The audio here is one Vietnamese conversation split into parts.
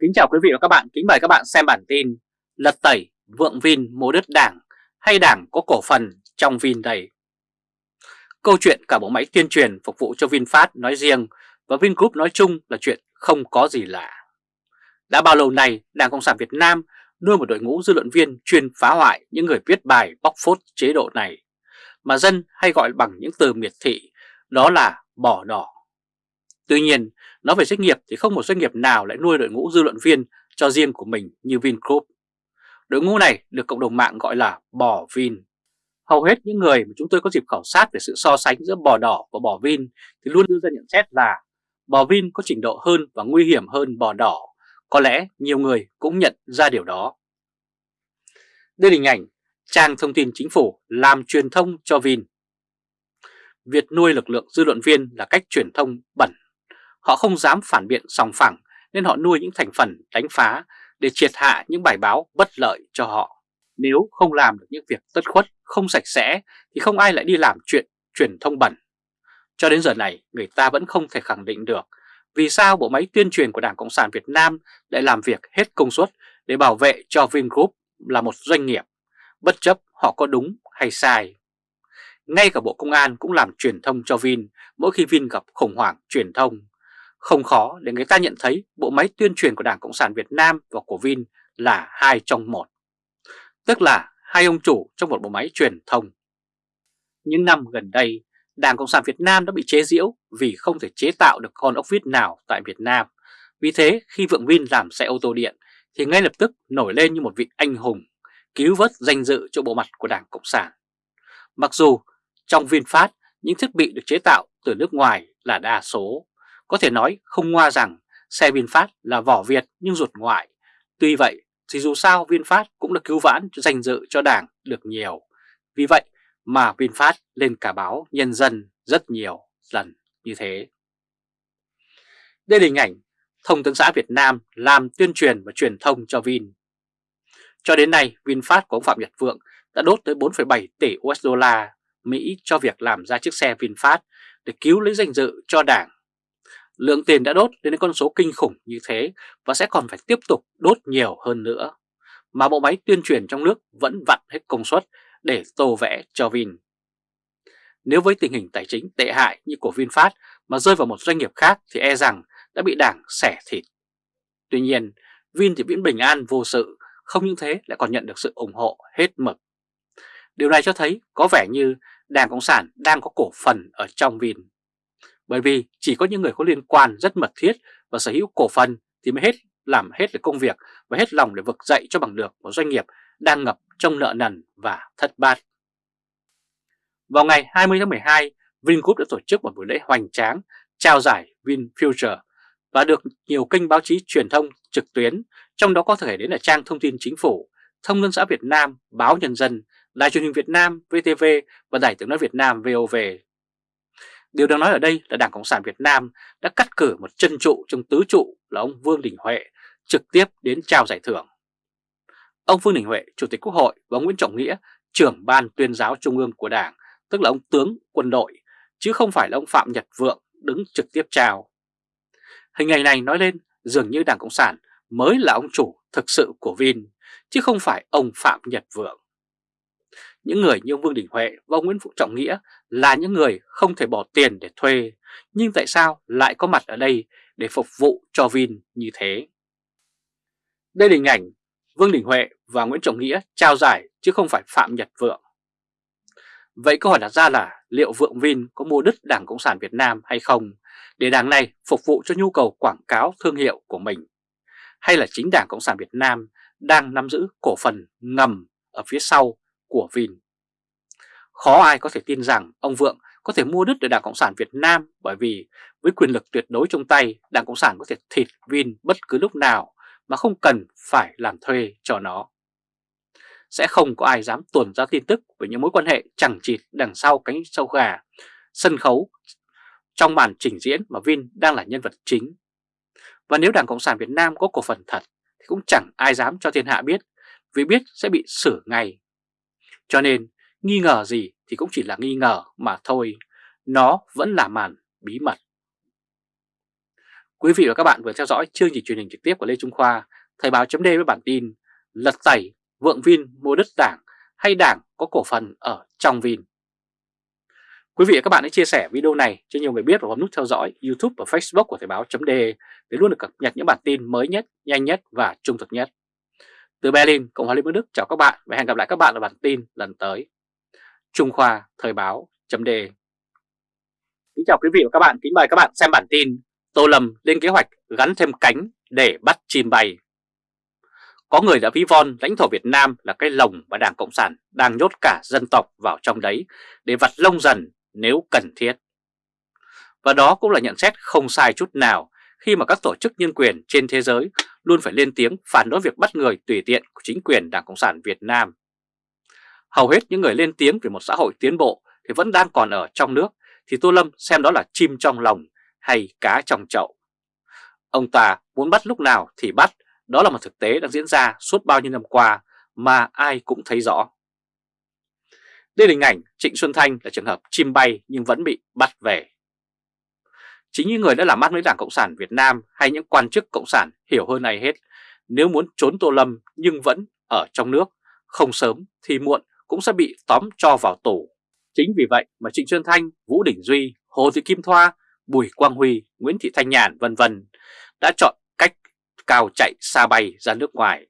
Kính chào quý vị và các bạn, kính mời các bạn xem bản tin Lật tẩy vượng Vin mua đất đảng hay đảng có cổ phần trong Vin đây? Câu chuyện cả bộ máy tuyên truyền phục vụ cho VinFast nói riêng và Vingroup nói chung là chuyện không có gì lạ. Đã bao lâu nay Đảng Cộng sản Việt Nam nuôi một đội ngũ dư luận viên chuyên phá hoại những người viết bài bóc phốt chế độ này mà dân hay gọi bằng những từ miệt thị đó là bỏ đỏ. Tuy nhiên, nói về doanh nghiệp thì không một doanh nghiệp nào lại nuôi đội ngũ dư luận viên cho riêng của mình như Vingroup. Đội ngũ này được cộng đồng mạng gọi là bò Vin. Hầu hết những người mà chúng tôi có dịp khảo sát về sự so sánh giữa bò đỏ và bò Vin thì luôn đưa ra nhận xét là bò Vin có trình độ hơn và nguy hiểm hơn bò đỏ. Có lẽ nhiều người cũng nhận ra điều đó. Đây là hình ảnh trang thông tin chính phủ làm truyền thông cho Vin. Việc nuôi lực lượng dư luận viên là cách truyền thông bẩn Họ không dám phản biện sòng phẳng nên họ nuôi những thành phần đánh phá để triệt hạ những bài báo bất lợi cho họ. Nếu không làm được những việc tất khuất, không sạch sẽ thì không ai lại đi làm chuyện truyền thông bẩn. Cho đến giờ này người ta vẫn không thể khẳng định được vì sao bộ máy tuyên truyền của Đảng Cộng sản Việt Nam lại làm việc hết công suất để bảo vệ cho Vingroup là một doanh nghiệp, bất chấp họ có đúng hay sai. Ngay cả Bộ Công an cũng làm truyền thông cho Vin mỗi khi Vin gặp khủng hoảng truyền thông. Không khó để người ta nhận thấy bộ máy tuyên truyền của Đảng Cộng sản Việt Nam và của Vin là hai trong một. Tức là hai ông chủ trong một bộ máy truyền thông. Những năm gần đây, Đảng Cộng sản Việt Nam đã bị chế giễu vì không thể chế tạo được con ốc vít nào tại Việt Nam. Vì thế khi Vượng Vin làm xe ô tô điện thì ngay lập tức nổi lên như một vị anh hùng, cứu vớt danh dự cho bộ mặt của Đảng Cộng sản. Mặc dù trong VinFast những thiết bị được chế tạo từ nước ngoài là đa số, có thể nói không ngoa rằng xe VinFast là vỏ Việt nhưng ruột ngoại. Tuy vậy thì dù sao VinFast cũng đã cứu vãn danh dự cho đảng được nhiều. Vì vậy mà VinFast lên cả báo Nhân dân rất nhiều lần như thế. Đây là hình ảnh Thông tấn xã Việt Nam làm tuyên truyền và truyền thông cho Vin. Cho đến nay, VinFast của ông Phạm Nhật Vượng đã đốt tới 4,7 tỷ USD Mỹ cho việc làm ra chiếc xe VinFast để cứu lấy danh dự cho đảng Lượng tiền đã đốt đến con số kinh khủng như thế và sẽ còn phải tiếp tục đốt nhiều hơn nữa. Mà bộ máy tuyên truyền trong nước vẫn vặn hết công suất để tô vẽ cho Vin. Nếu với tình hình tài chính tệ hại như của VinFast mà rơi vào một doanh nghiệp khác thì e rằng đã bị đảng xẻ thịt. Tuy nhiên, Vin thì vẫn bình an vô sự, không những thế lại còn nhận được sự ủng hộ hết mực. Điều này cho thấy có vẻ như Đảng Cộng sản đang có cổ phần ở trong Vin. Bởi vì chỉ có những người có liên quan rất mật thiết và sở hữu cổ phần thì mới hết làm hết được công việc và hết lòng để vực dậy cho bằng được một doanh nghiệp đang ngập trong nợ nần và thất bát. Vào ngày 20 tháng 12, Vingroup đã tổ chức một buổi lễ hoành tráng trao giải VinFuture và được nhiều kênh báo chí truyền thông trực tuyến, trong đó có thể đến là trang thông tin chính phủ, Thông tấn xã Việt Nam, Báo Nhân dân, Đài truyền hình Việt Nam, VTV và Đài tiếng nói Việt Nam VOV Điều đang nói ở đây là Đảng Cộng sản Việt Nam đã cắt cử một chân trụ trong tứ trụ là ông Vương Đình Huệ trực tiếp đến trao giải thưởng. Ông Vương Đình Huệ, Chủ tịch Quốc hội và ông Nguyễn Trọng Nghĩa, trưởng ban tuyên giáo trung ương của Đảng, tức là ông tướng quân đội, chứ không phải là ông Phạm Nhật Vượng đứng trực tiếp trao. Hình ảnh này nói lên dường như Đảng Cộng sản mới là ông chủ thực sự của Vin, chứ không phải ông Phạm Nhật Vượng. Những người như Vương Đình Huệ và ông Nguyễn Phú Trọng Nghĩa là những người không thể bỏ tiền để thuê, nhưng tại sao lại có mặt ở đây để phục vụ cho Vin như thế? Đây là hình ảnh Vương Đình Huệ và Nguyễn Trọng Nghĩa trao giải chứ không phải Phạm Nhật Vượng. Vậy câu hỏi đặt ra là liệu Vượng Vin có mua đứt Đảng Cộng sản Việt Nam hay không để đảng này phục vụ cho nhu cầu quảng cáo thương hiệu của mình? Hay là chính Đảng Cộng sản Việt Nam đang nắm giữ cổ phần ngầm ở phía sau của Vin. Khó ai có thể tin rằng ông Vượng có thể mua đứt được Đảng Cộng sản Việt Nam bởi vì với quyền lực tuyệt đối trong tay, Đảng Cộng sản có thể thịt Vin bất cứ lúc nào mà không cần phải làm thuê cho nó. Sẽ không có ai dám tuồn ra tin tức về những mối quan hệ chẳng chịt đằng sau cánh sâu gà, sân khấu trong màn trình diễn mà Vin đang là nhân vật chính. Và nếu Đảng Cộng sản Việt Nam có cổ phần thật thì cũng chẳng ai dám cho thiên hạ biết vì biết sẽ bị xử ngay cho nên nghi ngờ gì thì cũng chỉ là nghi ngờ mà thôi, nó vẫn là màn bí mật. Quý vị và các bạn vừa theo dõi chương trình truyền hình trực tiếp của Lê Trung Khoa, Thời báo chấm với bản tin Lật tẩy, vượng Vin mua đất đảng hay đảng có cổ phần ở trong Vin. Quý vị và các bạn hãy chia sẻ video này cho nhiều người biết và bấm nút theo dõi YouTube và Facebook của Thời báo chấm để luôn được cập nhật những bản tin mới nhất, nhanh nhất và trung thực nhất. Từ Berlin, Cộng hòa Liên bang Đức chào các bạn và hẹn gặp lại các bạn ở bản tin lần tới. Trung Khoa Thời báo chấm đề. Kính chào quý vị và các bạn, kính mời các bạn xem bản tin Tô Lâm lên kế hoạch gắn thêm cánh để bắt chim bay. Có người đã ví von lãnh thổ Việt Nam là cái lồng mà Đảng Cộng sản đang nhốt cả dân tộc vào trong đấy để vặt lông dần nếu cần thiết. Và đó cũng là nhận xét không sai chút nào khi mà các tổ chức nhân quyền trên thế giới luôn phải lên tiếng phản đối việc bắt người tùy tiện của chính quyền Đảng Cộng sản Việt Nam. Hầu hết những người lên tiếng về một xã hội tiến bộ thì vẫn đang còn ở trong nước thì Tô Lâm xem đó là chim trong lòng hay cá trong chậu. Ông ta muốn bắt lúc nào thì bắt, đó là một thực tế đang diễn ra suốt bao nhiêu năm qua mà ai cũng thấy rõ. Đây là hình ảnh Trịnh Xuân Thanh là trường hợp chim bay nhưng vẫn bị bắt về. Chính những người đã làm ăn với Đảng Cộng sản Việt Nam hay những quan chức Cộng sản hiểu hơn ai hết, nếu muốn trốn Tô Lâm nhưng vẫn ở trong nước, không sớm thì muộn cũng sẽ bị tóm cho vào tù. Chính vì vậy mà Trịnh Xuân Thanh, Vũ Đình Duy, Hồ Thị Kim Thoa Bùi Quang Huy, Nguyễn Thị Thanh Nhàn vân vân đã chọn cách cao chạy xa bay ra nước ngoài.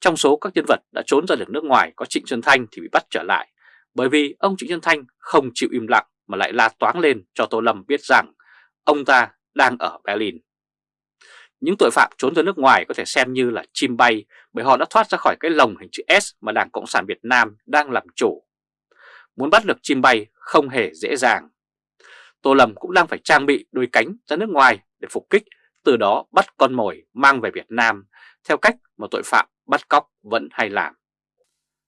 Trong số các nhân vật đã trốn ra được nước ngoài có Trịnh Xuân Thanh thì bị bắt trở lại bởi vì ông Trịnh Xuân Thanh không chịu im lặng mà lại la toáng lên cho Tô Lâm biết rằng ông ta đang ở Berlin. Những tội phạm trốn ra nước ngoài có thể xem như là chim bay bởi họ đã thoát ra khỏi cái lồng hình chữ S mà Đảng Cộng sản Việt Nam đang làm chủ. Muốn bắt được chim bay không hề dễ dàng. Tô Lâm cũng đang phải trang bị đôi cánh ra nước ngoài để phục kích, từ đó bắt con mồi mang về Việt Nam theo cách mà tội phạm bắt cóc vẫn hay làm.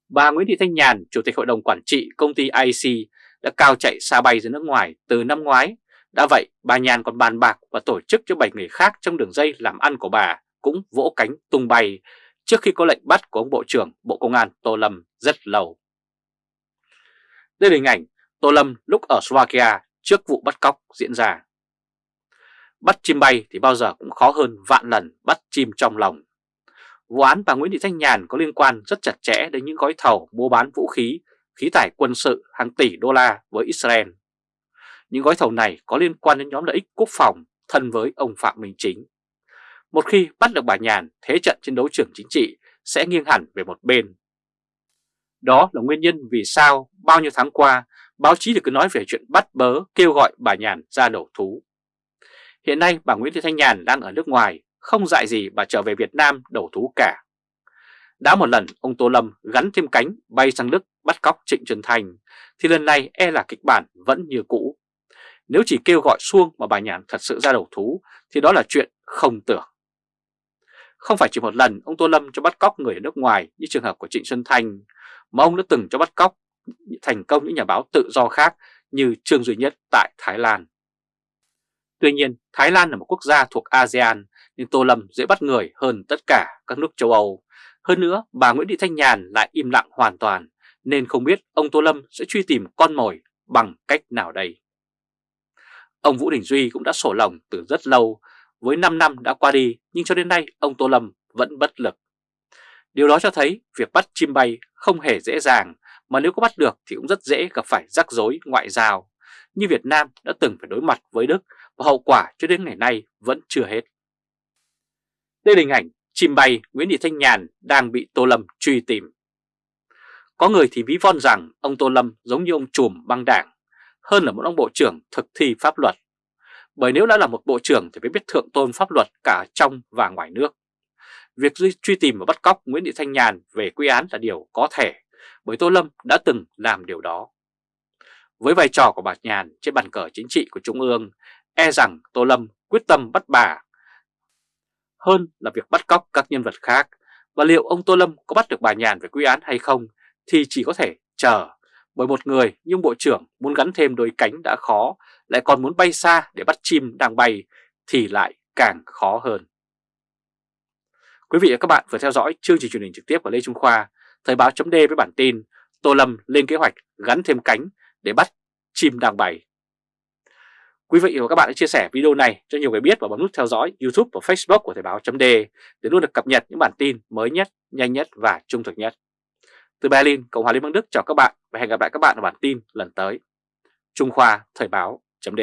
Bà Nguyễn Thị Thanh Nhàn, Chủ tịch Hội đồng Quản trị công ty IC đã cao chạy xa bay ra nước ngoài từ năm ngoái. Đã vậy, bà Nhàn còn bàn bạc và tổ chức cho 7 người khác trong đường dây làm ăn của bà cũng vỗ cánh tung bay trước khi có lệnh bắt của ông Bộ trưởng Bộ Công an Tô Lâm rất lâu. Đây là hình ảnh Tô Lâm lúc ở Slovakia trước vụ bắt cóc diễn ra. Bắt chim bay thì bao giờ cũng khó hơn vạn lần bắt chim trong lòng. Vụ án bà Nguyễn Thị Thanh Nhàn có liên quan rất chặt chẽ đến những gói thầu mua bán vũ khí, khí tải quân sự hàng tỷ đô la với Israel. Những gói thầu này có liên quan đến nhóm lợi ích quốc phòng thân với ông Phạm Minh Chính. Một khi bắt được bà Nhàn, thế trận trên đấu trường chính trị sẽ nghiêng hẳn về một bên. Đó là nguyên nhân vì sao bao nhiêu tháng qua báo chí được cứ nói về chuyện bắt bớ kêu gọi bà Nhàn ra đầu thú. Hiện nay bà Nguyễn Thị Thanh Nhàn đang ở nước ngoài, không dại gì bà trở về Việt Nam đầu thú cả. Đã một lần ông Tô Lâm gắn thêm cánh bay sang Đức bắt cóc Trịnh Trần Thành, thì lần này e là kịch bản vẫn như cũ. Nếu chỉ kêu gọi xuông mà bà Nhàn thật sự ra đầu thú thì đó là chuyện không tưởng. Không phải chỉ một lần ông Tô Lâm cho bắt cóc người ở nước ngoài như trường hợp của Trịnh Xuân thanh mà ông đã từng cho bắt cóc thành công những nhà báo tự do khác như Trương Duy Nhất tại Thái Lan. Tuy nhiên, Thái Lan là một quốc gia thuộc ASEAN nhưng Tô Lâm dễ bắt người hơn tất cả các nước châu Âu. Hơn nữa, bà Nguyễn Thị Thanh Nhàn lại im lặng hoàn toàn nên không biết ông Tô Lâm sẽ truy tìm con mồi bằng cách nào đây. Ông Vũ Đình Duy cũng đã sổ lòng từ rất lâu, với 5 năm đã qua đi nhưng cho đến nay ông Tô Lâm vẫn bất lực. Điều đó cho thấy việc bắt chim bay không hề dễ dàng mà nếu có bắt được thì cũng rất dễ gặp phải rắc rối ngoại giao, như Việt Nam đã từng phải đối mặt với Đức và hậu quả cho đến ngày nay vẫn chưa hết. Đây là hình ảnh chim bay Nguyễn Thị Thanh Nhàn đang bị Tô Lâm truy tìm. Có người thì ví von rằng ông Tô Lâm giống như ông trùm băng đảng, hơn là một ông bộ trưởng thực thi pháp luật. Bởi nếu đã là một bộ trưởng thì phải biết thượng tôn pháp luật cả trong và ngoài nước. Việc truy tìm và bắt cóc Nguyễn Thị Thanh Nhàn về quy án là điều có thể bởi Tô Lâm đã từng làm điều đó. Với vai trò của bà Nhàn trên bàn cờ chính trị của Trung ương, e rằng Tô Lâm quyết tâm bắt bà hơn là việc bắt cóc các nhân vật khác. Và liệu ông Tô Lâm có bắt được bà Nhàn về quy án hay không thì chỉ có thể chờ. Bởi một người nhưng Bộ trưởng muốn gắn thêm đôi cánh đã khó, lại còn muốn bay xa để bắt chim đang bay thì lại càng khó hơn. Quý vị và các bạn vừa theo dõi chương trình truyền hình trực tiếp của Lê Trung Khoa Thời báo chấm với bản tin Tô Lâm lên kế hoạch gắn thêm cánh để bắt chim đang bay. Quý vị và các bạn hãy chia sẻ video này cho nhiều người biết và bấm nút theo dõi YouTube và Facebook của Thời báo chấm để luôn được cập nhật những bản tin mới nhất, nhanh nhất và trung thực nhất. Từ Berlin, Cộng hòa Liên bang Đức chào các bạn và hẹn gặp lại các bạn ở bản tin lần tới. Trung Khoa Thời báo chấm